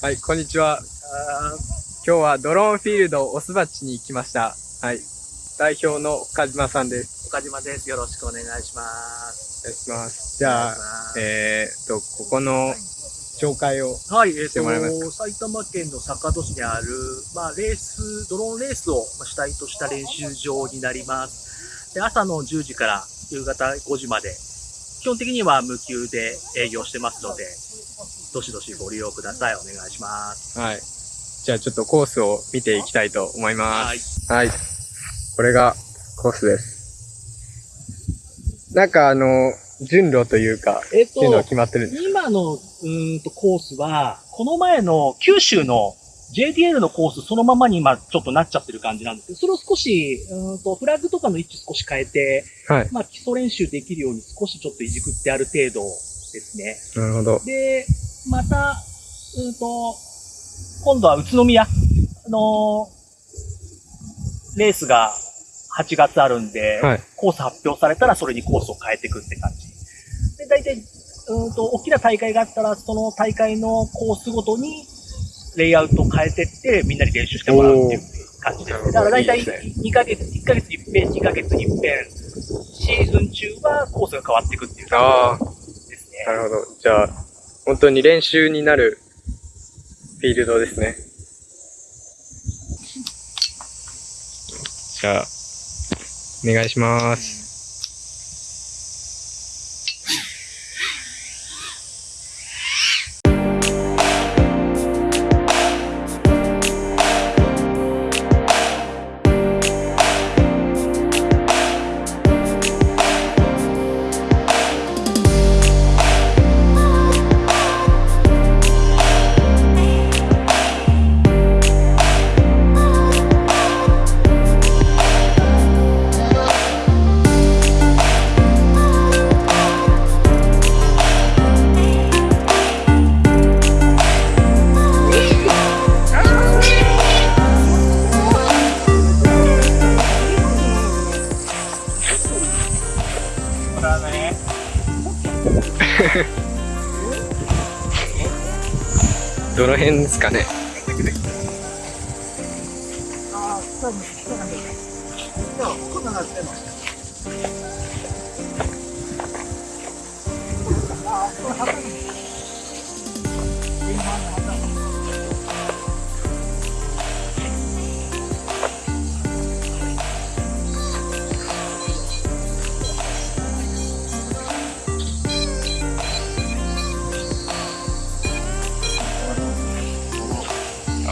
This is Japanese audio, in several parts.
はい、こんにちは。今日はドローンフィールドオスバチに来ました。はい。代表の岡島さんです。岡島です。よろしくお願いします。お願いします。じゃあ、えーっと、ここの紹介を。はい、えっ、してもらえますと、埼玉県の坂戸市にある、まあ、レース、ドローンレースをまあ主体とした練習場になります。で朝の10時から夕方5時まで、基本的には無給で営業してますので、どしどしご利用ください。お願いします。はい。じゃあちょっとコースを見ていきたいと思いまはい。す。はい。これがコースです。なんかあの、順路というか、えっ、っていうのは決まってるんです今のうーんとコースは、この前の九州の JDL のコースそのままに今ちょっとなっちゃってる感じなんですけど、それを少し、うーんとフラッグとかの位置少し変えて、はい。まあ基礎練習できるように少しちょっといじくってある程度ですね。なるほど。で、また、うんと、今度は宇都宮のレースが8月あるんで、はい。コース発表されたらそれにコースを変えていくって感じ。で、大体、うんと、大きな大会があったら、その大会のコースごとに、レイアウトを変えてって、みんなに練習してもらうっていう感じですね。だから大体いいですね2ヶ月、1ヶ月一遍、2ヶ月一遍、シーズン中はコースが変わっていくっていう感じですね。なるほど。じゃあ、本当に練習になるフィールドですね。じゃあ、お願いします。どの辺ですかね？あ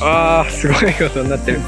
ああ、すごいことになってる。